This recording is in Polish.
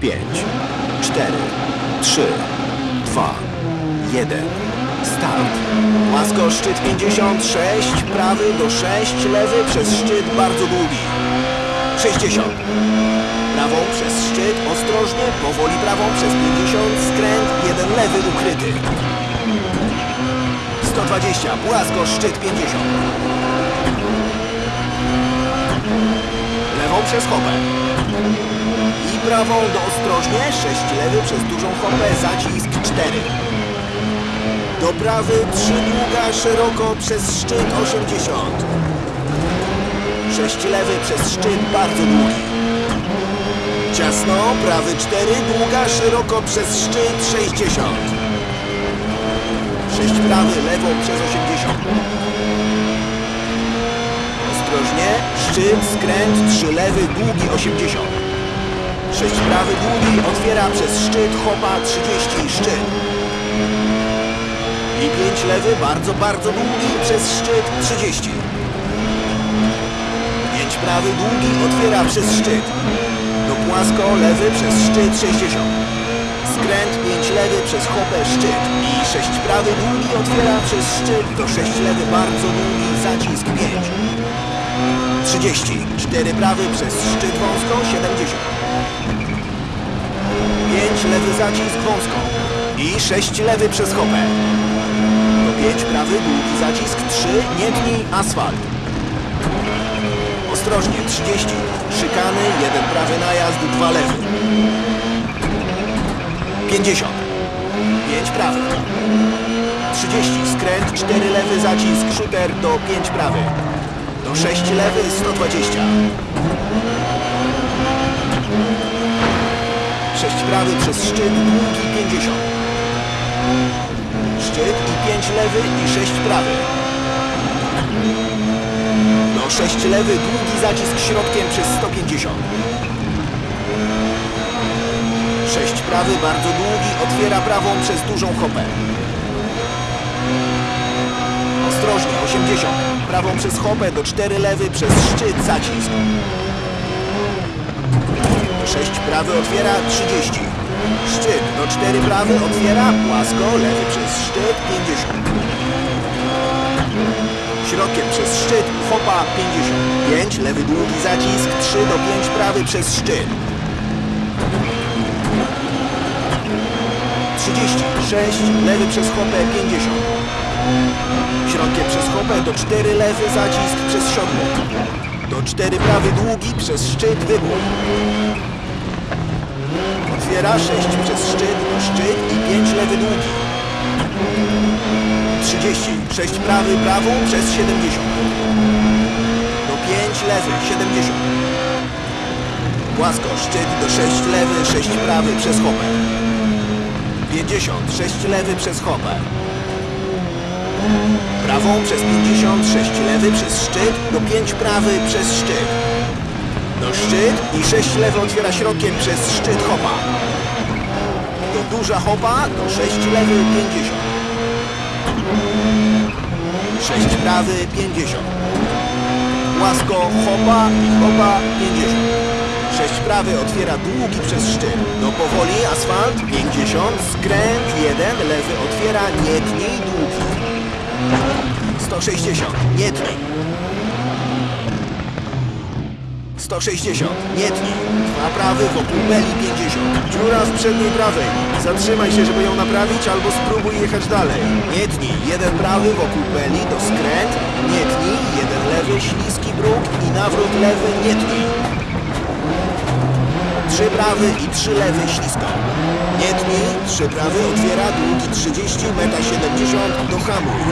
5, 4, 3, 2, 1. Start. Łasko szczyt 56, prawy do 6, lewy przez szczyt bardzo długi. 60. Prawą przez szczyt, ostrożnie, powoli prawą przez 50, skręt, jeden lewy ukryty. 120, płasko, szczyt 50. Lewą przez hopę. Prawą do ostrożnie, 6 lewy przez dużą hopę, zacisk 4. Do prawy 3 długa, szeroko przez szczyt 80. 6 lewy przez szczyt bardzo długi. Ciasno, prawy 4, długa, szeroko przez szczyt 60. 6 prawy, lewą przez 80. Ostrożnie, szczyt, skręt, 3 lewy, długi 80. 6 prawy, długi, otwiera przez szczyt, hopa 30, szczyt. I 5 lewy, bardzo, bardzo długi, przez szczyt 30. 5 prawy, długi, otwiera przez szczyt. Do płasko, lewy przez szczyt 60. Skręt 5 lewy przez hopę szczyt. I 6 prawy, długi, otwiera przez szczyt. Do 6 lewy, bardzo długi, zacisk 5. 30. 4 prawy przez szczyt wąską 70. 5 lewy zacisk wąską. I 6 lewy przez hopę. Do 5 prawy, długi zacisk 3, nie tnij, asfalt. Ostrożnie, 30. Szykany, jeden prawy najazd, dwa lewy. 50. 5 prawy. 30. Skręt, 4 lewy zacisk, shooter do 5 prawy. Do 6 lewy, 120. 6 prawy przez szczyt, długi 50. Szczyt i 5 lewy i 6 prawy. Do 6 lewy, długi zacisk środkiem przez 150. 6 prawy, bardzo długi, otwiera prawą przez dużą hopę. Ostrożnie, 80. Prawą przez hopę do 4 lewy przez szczyt zacisk. 6 prawy otwiera 30. Szczyt do 4 prawy otwiera płasko, lewy przez szczyt 50. Środkiem przez szczyt, hopa 50. 5, lewy długi zacisk, 3 do 5 prawy przez szczyt. 36, lewy przez hopę 50. Środkiem przez hopę do 4 lewy zacisk przez siodło. Do 4 prawy długi przez szczyt wybuch. Otwiera 6 przez szczyt szczyt i 5 lewy długi. 30. 6 prawy, prawą przez 70. Do 5 lewy, 70. Płasko, szczyt do 6 lewy, 6 prawy przez hopę. 50. 6 lewy przez hopę. Prawą przez 50, 6 lewy przez szczyt, do 5 prawy przez szczyt. Do szczyt i 6 lewy otwiera środkiem przez szczyt hopa. Do duża hopa, do 6 lewy 50. 6 prawy 50. Łasko hopa i hopa 50. 6 prawy otwiera długi przez szczyt. Do powoli asfalt 50. Skręt 1 lewy otwiera nie tnij długi. 160. Nie tnij. 160. Nie tnij. Dwa prawy wokół beli 50. Dziura w przedniej prawej. Zatrzymaj się, żeby ją naprawić, albo spróbuj jechać dalej. Nie tnij. Jeden prawy wokół beli do skręt. Nie tnij. Jeden lewy, śliski bruk i nawrót lewy. Nie tnij. Trzy prawy i trzy lewy ślisko. Nie tnij. Trzy prawy otwiera długi 30, meta 70 do hamuj.